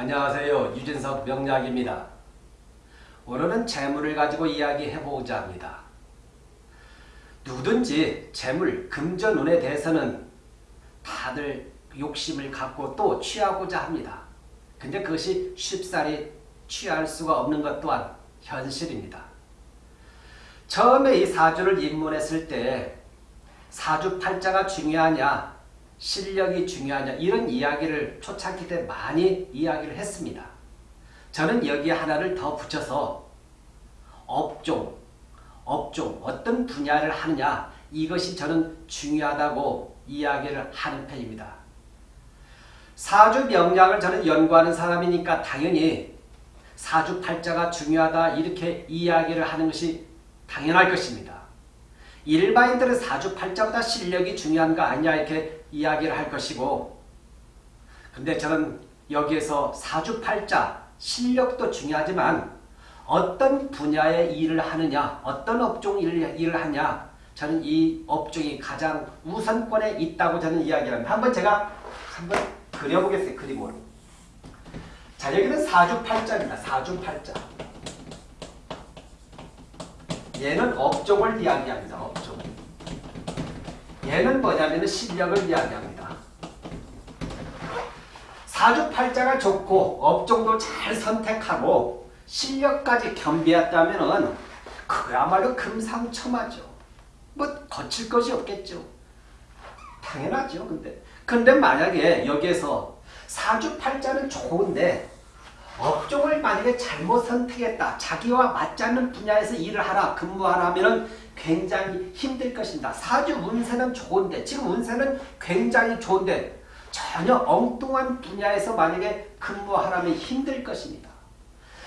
안녕하세요. 유진석 명약입니다. 오늘은 재물을 가지고 이야기해보고자 합니다. 누구든지 재물, 금전운에 대해서는 다들 욕심을 갖고 또 취하고자 합니다. 근데 그것이 쉽사리 취할 수가 없는 것 또한 현실입니다. 처음에 이 사주를 입문했을 때 사주팔자가 중요하냐 실력이 중요하냐 이런 이야기를 초창기 때 많이 이야기를 했습니다. 저는 여기에 하나를 더 붙여서 업종, 업종 어떤 분야를 하느냐 이것이 저는 중요하다고 이야기를 하는 편입니다. 사주 명량을 저는 연구하는 사람이니까 당연히 사주팔자가 중요하다 이렇게 이야기를 하는 것이 당연할 것입니다. 일반인들은 사주팔자보다 실력이 중요한 거 아니냐 이렇게 이야기를 할 것이고 근데 저는 여기에서 사주팔자 실력도 중요하지만 어떤 분야의 일을 하느냐 어떤 업종 일을, 일을 하냐 저는 이 업종이 가장 우선권에 있다고 저는 이야기를 합니다. 한번 제가 한번 그려보겠어요. 그림으로. 자 여기는 사주팔자입니다. 사주팔자. 얘는 업종을 이야기합니다. 업종. 얘는 뭐냐면 실력을 이야기합니다. 사주팔자가 좋고 업종도 잘 선택하고 실력까지 겸비했다면 그야말로 금상첨화죠. 뭐 거칠 것이 없겠죠. 당연하죠. 근데 근데 만약에 여기에서 사주팔자는 좋은데 업종을 만약에 잘못 선택했다. 자기와 맞지 않는 분야에서 일을 하라, 근무하라 하면 굉장히 힘들 것입니다. 사주 운세는 좋은데 지금 운세는 굉장히 좋은데 전혀 엉뚱한 분야에서 만약에 근무하라면 힘들 것입니다.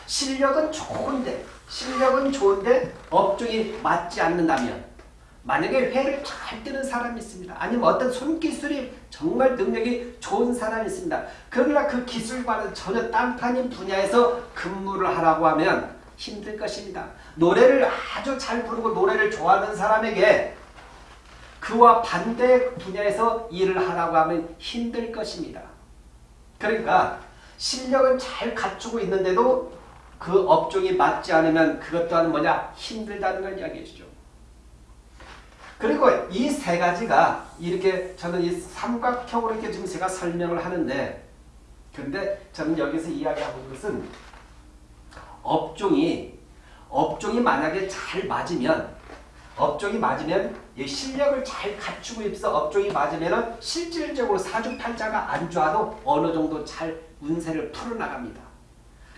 실력은 좋은데 실력은 좋은데 업종이 맞지 않는다면 만약에 회를 잘 뜨는 사람이 있습니다. 아니면 어떤 손기술이 정말 능력이 좋은 사람이 있습니다. 그러나 그 기술과는 전혀 딴판인 분야에서 근무를 하라고 하면 힘들 것입니다. 노래를 아주 잘 부르고 노래를 좋아하는 사람에게 그와 반대 분야에서 일을 하라고 하면 힘들 것입니다. 그러니까 실력은 잘 갖추고 있는데도 그 업종이 맞지 않으면 그것 또한 뭐냐 힘들다는 걸 이야기해 주죠. 그리고 이 세 가지가 이렇게 저는 이 삼각형으로 이렇게 지금 제가 설명을 하는데 근데 저는 여기서 이야기하고 있는 것은 업종이 업종이 만약에 잘 맞으면 업종이 맞으면 이 실력을 잘 갖추고 있어 업종이 맞으면 실질적으로 사주팔자가 안 좋아도 어느 정도 잘 운세를 풀어나갑니다.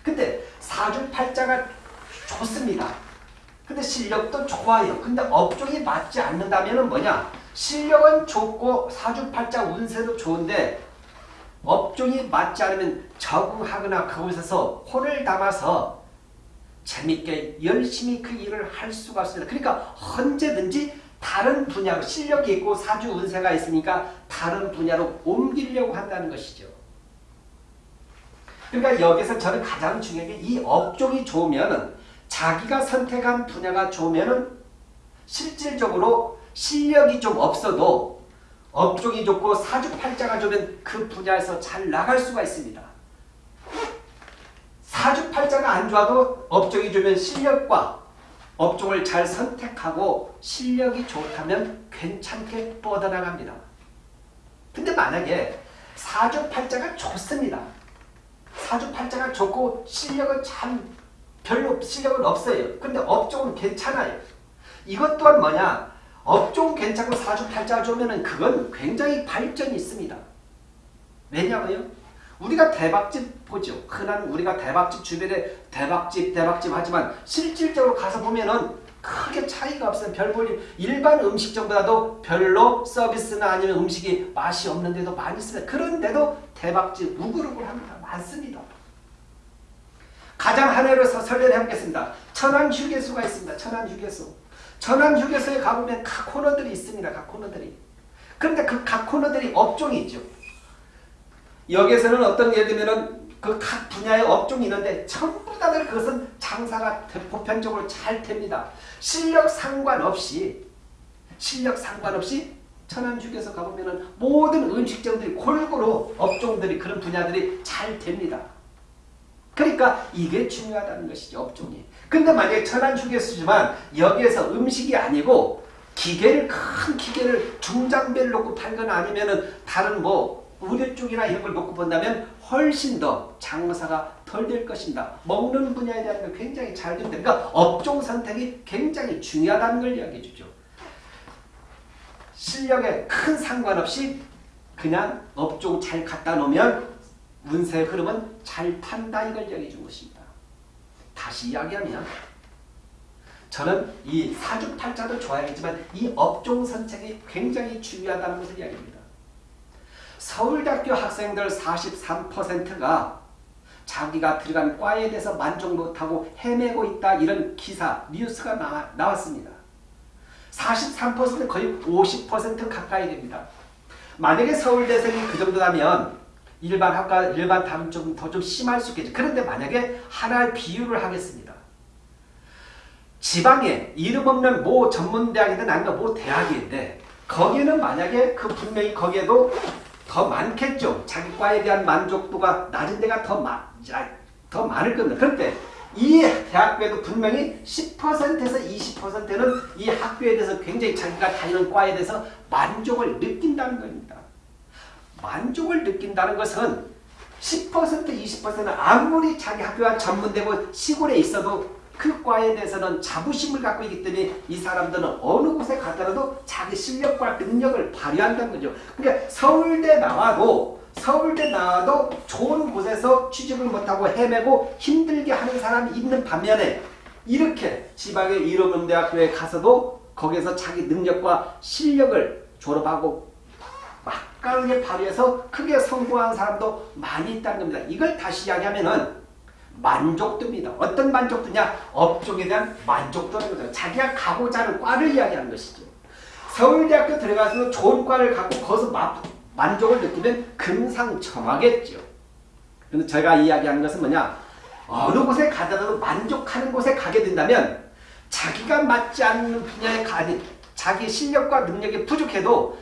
근데 사주팔자가 좋습니다. 근데 실력도 좋아요. 근데 업종이 맞지 않는다면 뭐냐? 실력은 좋고 사주팔자 운세도 좋은데 업종이 맞지 않으면 적응하거나 그곳에서 혼을 담아서 재밌게 열심히 그 일을 할 수가 없습니다. 그러니까 언제든지 다른 분야로 실력이 있고 사주 운세가 있으니까 다른 분야로 옮기려고 한다는 것이죠. 그러니까 여기서 저는 가장 중요한 게 이 업종이 좋으면 자기가 선택한 분야가 좋으면 실질적으로 실력이 좀 없어도 업종이 좋고 사주팔자가 좋으면 그 분야에서 잘 나갈 수가 있습니다. 사주팔자가 안 좋아도 업종이 좋으면 실력과 업종을 잘 선택하고 실력이 좋다면 괜찮게 뻗어나갑니다. 근데 만약에 사주팔자가 좋습니다. 사주팔자가 좋고 실력은 참 별로 실력은 없어요. 근데 업종은 괜찮아요. 이것 또한 뭐냐? 업종 괜찮고 사주팔자 좋으면 그건 굉장히 발전이 있습니다. 왜냐고요? 우리가 대박집 보죠. 흔한 우리가 대박집 주변에 대박집 대박집 하지만 실질적으로 가서 보면은 크게 차이가 없어요. 별 볼일 일반 음식점보다도 별로 서비스나 아니면 음식이 맛이 없는 데도 많이 있습니다. 그런데도 대박집 우글우글 합니다. 많습니다. 가장 하나로 설례를 해보겠습니다. 천안 휴게소가 있습니다. 천안 휴게소. 천안 휴게소에 가보면 각 코너들이 있습니다. 각 코너들이. 그런데 그 각 코너들이 업종이 있죠. 여기에서는 어떤 예를 들면 그각 분야의 업종이 있는데 전부 다들 그것은 장사가 보편적으로 잘 됩니다. 실력 상관없이 실력 상관없이 천안휴게소 가보면 모든 음식점들이 골고루 업종들이 그런 분야들이 잘 됩니다. 그러니까 이게 중요하다는 것이죠. 업종이. 근데 만약에 천안 휴게소지만 여기에서 음식이 아니고 기계를 큰 기계를 중장비를 놓고 팔거나 아니면은 다른 뭐 의료 쪽이나 이런 걸 놓고 본다면 훨씬 더 장사가 덜 될 것입니다. 먹는 분야에 대한 걸 굉장히 잘 된다. 그러니까 업종 선택이 굉장히 중요하다는 걸 이야기해 주죠. 실력에 큰 상관없이 그냥 업종 잘 갖다 놓으면 운세의 흐름은 잘 탄다 이걸 이야기해 준 것입니다. 다시 이야기하면 저는 이 사주팔자도 좋아하겠지만 이 업종 선택이 굉장히 중요하다는 것을 이야기합니다. 서울대학교 학생들 43%가 자기가 들어간 과에 대해서 만족 못하고 헤매고 있다 이런 기사, 뉴스가 나, 나왔습니다. 43% 거의 50% 가까이 됩니다. 만약에 서울대생이 그 정도라면 일반 학과, 일반 다른 좀더 좀 심할 수 있겠죠. 그런데 만약에 하나의 비유를 하겠습니다. 지방에 이름 없는 모 전문대학이든 아니면 모 대학인데 거기는 만약에 그 분명히 거기에도 더 많겠죠. 자기 과에 대한 만족도가 낮은 데가 더, 마, 더 많을 겁니다. 그런데 이 대학교에도 분명히 10%에서 20%는 이 학교에 대해서 굉장히 자기가 다니는 과에 대해서 만족을 느낀다는 겁니다. 만족을 느낀다는 것은 10% 20%는 아무리 자기 학교가 전문되고 시골에 있어도 그 과에 대해서는 자부심을 갖고 있기 때문에 이 사람들은 어느 곳에 가더라도 자기 실력과 능력을 발휘한다는 거죠. 그러니까 서울대 나와도 서울대 나와도 좋은 곳에서 취직을 못하고 헤매고 힘들게 하는 사람이 있는 반면에 이렇게 지방의 이로문 대학교에 가서도 거기서 자기 능력과 실력을 졸업하고 막강하게 발휘해서 크게 성공한 사람도 많이 있다는 겁니다. 이걸 다시 이야기하면은 만족도입니다. 어떤 만족도냐? 업종에 대한 만족도라는 거죠. 자기가 가고자 하는 과를 이야기하는 것이죠. 서울대학교 들어가서 좋은 과를 갖고 거기서 마, 만족을 느끼면 금상첨화겠죠. 그런데 제가 이야기하는 것은 뭐냐? 어느 곳에 가더라도 만족하는 곳에 가게 된다면 자기가 맞지 않는 분야에 가니 자기 실력과 능력이 부족해도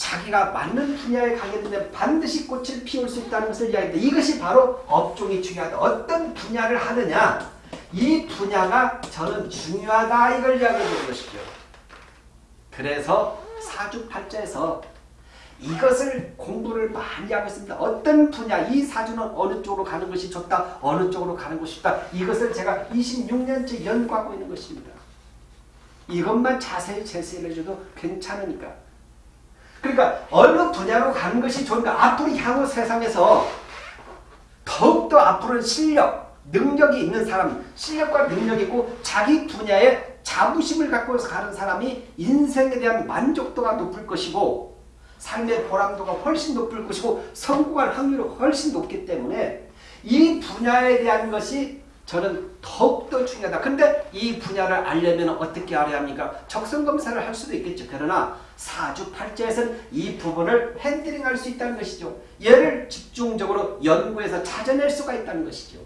자기가 맞는 분야에 가게 되면 반드시 꽃을 피울 수 있다는 것을 이야기합니다. 이것이 바로 업종이 중요하다. 어떤 분야를 하느냐 이 분야가 저는 중요하다 이걸 이야기하는 것이죠. 그래서 사주팔자에서 이것을 공부를 많이 하고 있습니다. 어떤 분야, 이 사주는 어느 쪽으로 가는 것이 좋다, 어느 쪽으로 가는 것이 좋다. 이것을 제가 26년째 연구하고 있는 것입니다. 이것만 자세히 제시해 줘도 괜찮으니까. 그러니까 어느 분야로 가는 것이 좋은가? 앞으로 향후 세상에서 더욱더 앞으로는 실력, 능력이 있는 사람, 실력과 능력이 있고 자기 분야에 자부심을 갖고 가는 사람이 인생에 대한 만족도가 높을 것이고 삶의 보람도가 훨씬 높을 것이고 성공할 확률이 훨씬 높기 때문에 이 분야에 대한 것이 저는 더욱더 중요하다. 근데 이 분야를 알려면 어떻게 알아야 합니까? 적성검사를 할 수도 있겠죠. 그러나 사주팔자에서는 이 부분을 핸들링할 수 있다는 것이죠. 얘를 집중적으로 연구해서 찾아낼 수가 있다는 것이죠.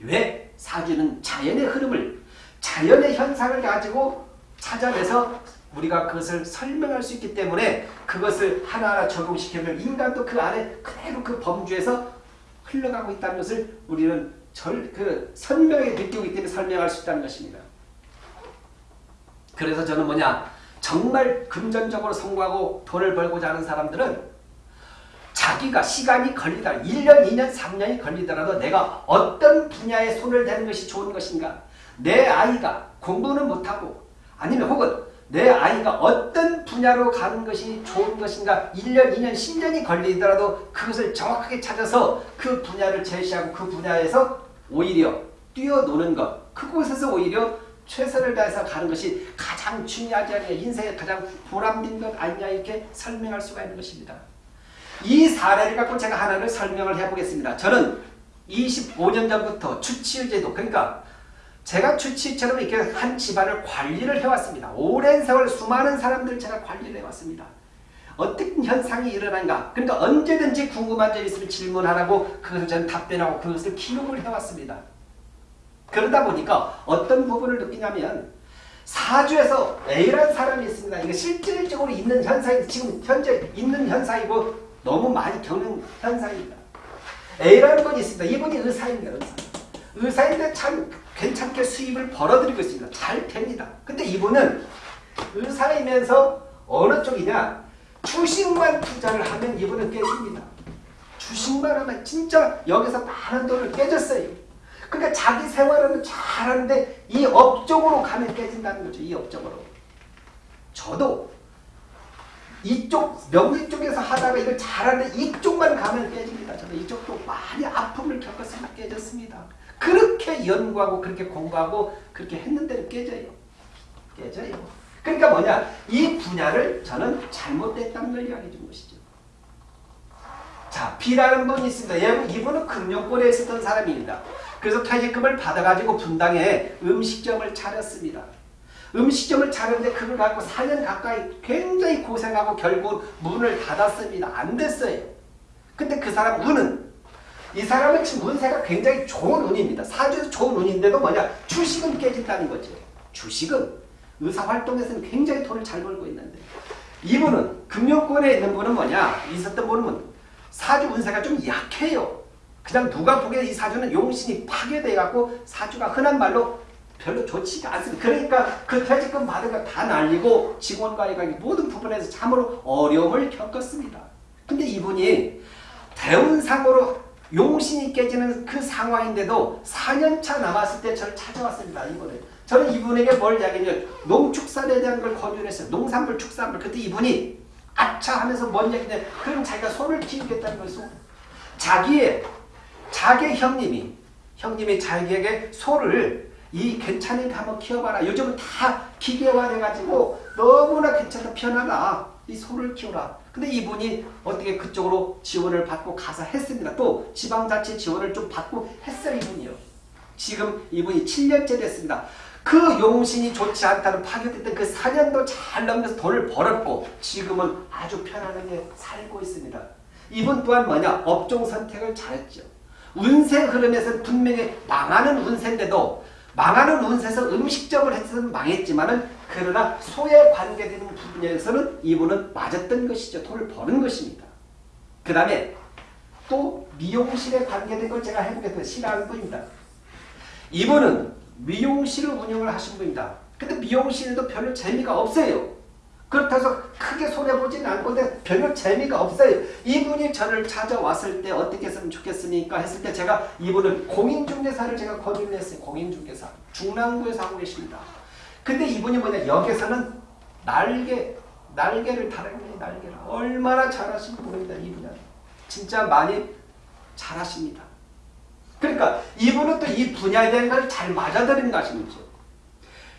왜? 사주는 자연의 흐름을 자연의 현상을 가지고 찾아내서 우리가 그것을 설명할 수 있기 때문에 그것을 하나하나 적용시키면 인간도 그 안에 그대로 그 범주에서 흘러가고 있다는 것을 우리는 절, 그 선명하게 느끼기 때문에 설명할 수 있다는 것입니다. 그래서 저는 뭐냐 정말 금전적으로 성공하고 돈을 벌고자 하는 사람들은 자기가 시간이 걸리다 1년, 2년, 3년이 걸리더라도 내가 어떤 분야에 손을 대는 것이 좋은 것인가 내 아이가 공부는 못하고 아니면 혹은 내 아이가 어떤 분야로 가는 것이 좋은 것인가 1년, 2년, 10년이 걸리더라도 그것을 정확하게 찾아서 그 분야를 제시하고 그 분야에서 오히려 뛰어노는 것 그곳에서 오히려 최선을 다해서 가는 것이 가장 중요하지 않냐 인생의 가장 보람된 것 아니냐 이렇게 설명할 수가 있는 것입니다. 이 사례를 갖고 제가 하나를 설명을 해보겠습니다. 저는 25년 전부터 추치의 제도 그러니까 제가 주치처럼 이렇게 한 집안을 관리를 해왔습니다. 오랜 세월 수많은 사람들 제가 관리를 해왔습니다. 어떤 현상이 일어난가 그러니까 언제든지 궁금한 점 있으면 질문하라고 그것을 저는 답변하고 그것을 기록을 해왔습니다. 그러다 보니까 어떤 부분을 느끼냐면 사주에서 A라는 사람이 있습니다. 이게 실질적으로 있는 현상이 지금 현재 있는 현상이고 너무 많이 겪는 현상입니다. A라는 분이 있습니다. 이분이 의사, 의사입니다. 의사. 의사인데 참 괜찮게 수입을 벌어들이고 있습니다. 잘 됩니다. 근데 이분은 의사이면서 어느 쪽이냐 주식만 투자를 하면 이분은 깨집니다. 주식만 하면 진짜 여기서 많은 돈을 깨졌어요. 그러니까 자기 생활은 잘하는데 이 업종으로 가면 깨진다는 거죠. 이 업종으로. 저도 이쪽 명리 쪽에서 하다가 이걸 잘하는데 이쪽만 가면 깨집니다. 저는 이쪽도 많이 아픔을 겪었으면 깨졌습니다. 그렇게 연구하고 그렇게 공부하고 그렇게 했는데도 깨져요. 깨져요. 그러니까 뭐냐 이 분야를 저는 잘못됐다는 걸 이야기해 준 것이죠. 자 B라는 분이 있습니다. 이분은 금융권에 있었던 사람입니다. 그래서 퇴직금을 받아가지고 분당에 음식점을 차렸습니다. 음식점을 차렸는데 그걸 갖고 4년 가까이 굉장히 고생하고 결국 문을 닫았습니다. 안 됐어요. 근데 그 사람 운은 이 사람은 지금 운세가 굉장히 좋은 운입니다. 사주에서 좋은 운인데도 뭐냐 주식은 깨진다는 거죠. 주식은 의사활동에서는 굉장히 돈을 잘 벌고 있는데 이분은 금융권에 있는 분은 뭐냐 있었던 분은 사주 운세가 좀 약해요. 그냥 누가 보기에 이 사주는 용신이 파괴돼갖고 사주가 흔한 말로 별로 좋지가 않습니다. 그러니까 그 퇴직금 받은 거 다 날리고 직원과의 모든 부분에서 참으로 어려움을 겪었습니다. 근데 이분이 대운상으로 용신이 깨지는 그 상황인데도 4년차 남았을 때 저를 찾아왔습니다. 이분은. 저는 이분에게 뭘 이야기했냐 농축산에 대한 걸 권유를 했어요. 농산물, 축산물. 그때 이분이 아차 하면서 뭔 얘기냐 그럼 자기가 소를 키우겠다는 것이고 자기의 자기 형님이 형님이 자기에게 소를 이 괜찮으니까 한번 키워봐라. 요즘은 다 기계화 돼가지고 너무나 괜찮다 편하다. 이 소를 키워라. 근데 이분이 어떻게 그쪽으로 지원을 받고 가서 했습니다. 또 지방자치 지원을 좀 받고 했어요. 이분이요. 지금 이분이 7년째 됐습니다. 그 용신이 좋지 않다는 파괴됐던 그 4년도 잘 넘겨서 돈을 벌었고 지금은 아주 편안하게 살고 있습니다. 이분 또한 뭐냐? 업종 선택을 잘했죠. 운세 흐름에서 분명히 망하는 운세인데도 망하는 운세에서 음식점을 했으면 망했지만은 그러나 소에 관계되는 부분에서는 이분은 맞았던 것이죠. 돈을 버는 것입니다. 그 다음에 또 미용실에 관계된 걸 제가 해보겠습니다. 싫어하는 분입니다. 이분은 미용실을 운영을 하신 분입니다. 근데 미용실도 별로 재미가 없어요. 그렇다고 크게 손해보지는 않고 별로 재미가 없어요. 이분이 저를 찾아왔을 때 어떻게 했으면 좋겠습니까? 했을 때 제가 이분을 공인중개사를 제가 권유를 했어요. 공인중개사. 중랑구에서 하고 계십니다. 근데 이분이 뭐냐 여기서는 날개 날개를 달아요. 날개를. 얼마나 잘하시는 분입니다. 이분은. 진짜 많이 잘하십니다. 그러니까 이분은 또 이 분야에 대한 걸 잘 맞아들이는 것이죠.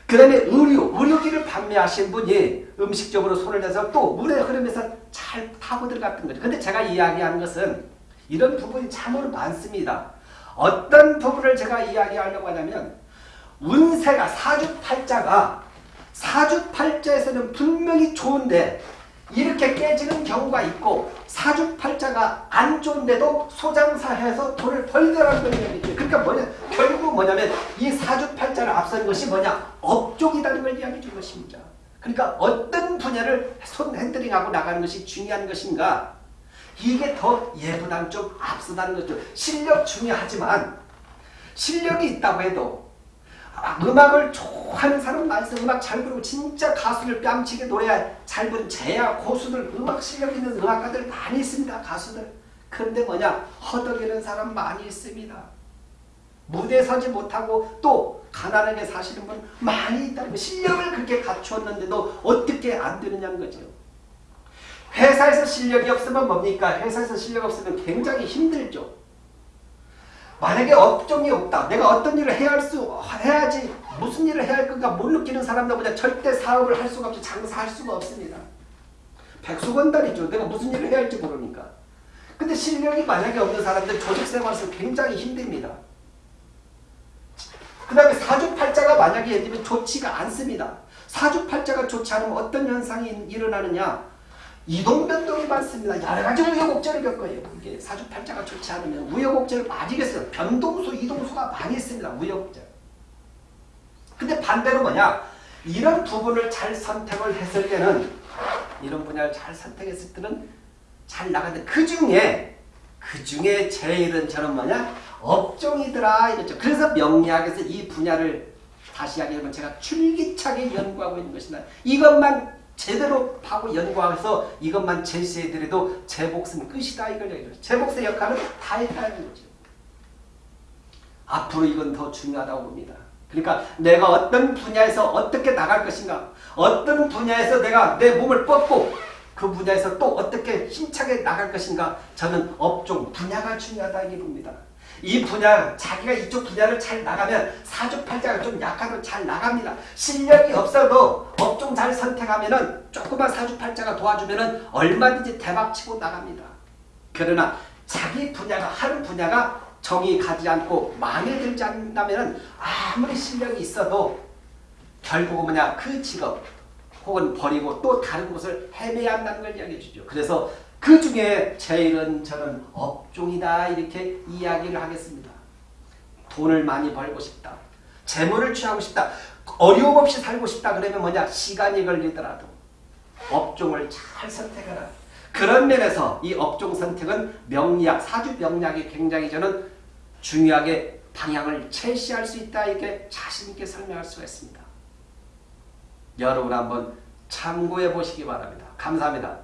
그 다음에 의류, 의료기를 판매하신 분이 음식적으로 손을 내서 또 물의 흐름에서 잘 타고 들어갔던 거죠. 근데 제가 이야기하는 것은 이런 부분이 참으로 많습니다. 어떤 부분을 제가 이야기하려고 하냐면 운세가 사주팔자가 사주팔자에서는 분명히 좋은데 이렇게 깨지는 경우가 있고 사주팔자가 안 좋은데도 소장사해서 돈을 벌더라는 거예요. 그러니까 뭐냐 결국 뭐냐면 이 사주팔자를 앞선 것이 뭐냐 업종이라는 걸 이야기해 준 것입니다. 그러니까 어떤 분야를 손 핸들링하고 나가는 것이 중요한 것인가 이게 더 예보단 좀 앞서다는 거죠. 실력 중요하지만 실력이 있다고 해도 음악을 좋아하는 사람 있어 음악 잘 부르고 진짜 가수를 뺨치게 노래 잘 부르는 제야 고수들 음악 실력 있는 음악가들 많이 있습니다. 가수들. 그런데 뭐냐 허덕이는 사람 많이 있습니다. 무대 서지 못하고 또 가난하게 사시는 분 많이 있다는 실력을 그렇게 갖추었는데도 어떻게 안 되느냐는 거죠. 회사에서 실력이 없으면 뭡니까? 회사에서 실력 없으면 굉장히 힘들죠. 만약에 업종이 없다. 내가 어떤 일을 해야 할 수, 해야지, 무슨 일을 해야 할 건가 못 느끼는 사람들보다 절대 사업을 할 수가 없지, 장사할 수가 없습니다. 백수건달이죠. 내가 무슨 일을 해야 할지 모르니까. 근데 실력이 만약에 없는 사람들 조직생활에서 굉장히 힘듭니다. 그 다음에 사주팔자가 만약에 예를 들면 좋지가 않습니다. 사주팔자가 좋지 않으면 어떤 현상이 일어나느냐 이동변동이 많습니다. 여러 가지 우여곡절을 겪어요. 이게 사주팔자가 좋지 않으면 우여곡절을 많이 겪어요. 변동수, 이동수가 많이 있습니다. 우여곡절. 근데 반대로 뭐냐? 이런 부분을 잘 선택을 했을 때는 이런 분야를 잘 선택했을 때는 잘 나가는데 그 중에 그 중에 제일은 저는 뭐냐? 업종이더라 이랬죠. 그래서 명리학에서 이 분야를 다시 이야기하면 제가 줄기차게 연구하고 있는 것이다. 이것만 제대로 하고 연구해서 이것만 제시해드려도 제 몫은 끝이다 이걸 얘기해요. 제 몫의 역할은 다 했다는 거죠. 앞으로 이건 더 중요하다고 봅니다. 그러니까 내가 어떤 분야에서 어떻게 나갈 것인가 어떤 분야에서 내가 내 몸을 뻗고 그 분야에서 또 어떻게 힘차게 나갈 것인가 저는 업종 분야가 중요하다 이게 봅니다. 이 분야 자기가 이쪽 분야를 잘 나가면 사주팔자가 좀 약하도 잘 나갑니다. 실력이 없어도 업종 잘 선택하면 은 조그만 사주팔자가 도와주면 은 얼마든지 대박치고 나갑니다. 그러나 자기 분야가 하는 분야가 정이 가지 않고 마음에 들지 않는다면 아무리 실력이 있어도 결국은 뭐냐 그 직업 혹은 버리고 또 다른 곳을 헤매야 한다는 걸 이야기해 주죠. 그래서 그 중에 제일은 저는 업종이다 이렇게 이야기를 하겠습니다. 돈을 많이 벌고 싶다. 재물을 취하고 싶다. 어려움 없이 살고 싶다 그러면 뭐냐 시간이 걸리더라도 업종을 잘 선택하라. 그런 면에서 이 업종 선택은 명리학, 사주 명리학이 굉장히 저는 중요하게 방향을 제시할 수 있다 이렇게 자신 있게 설명할 수가 있습니다. 여러분 한번 참고해 보시기 바랍니다. 감사합니다.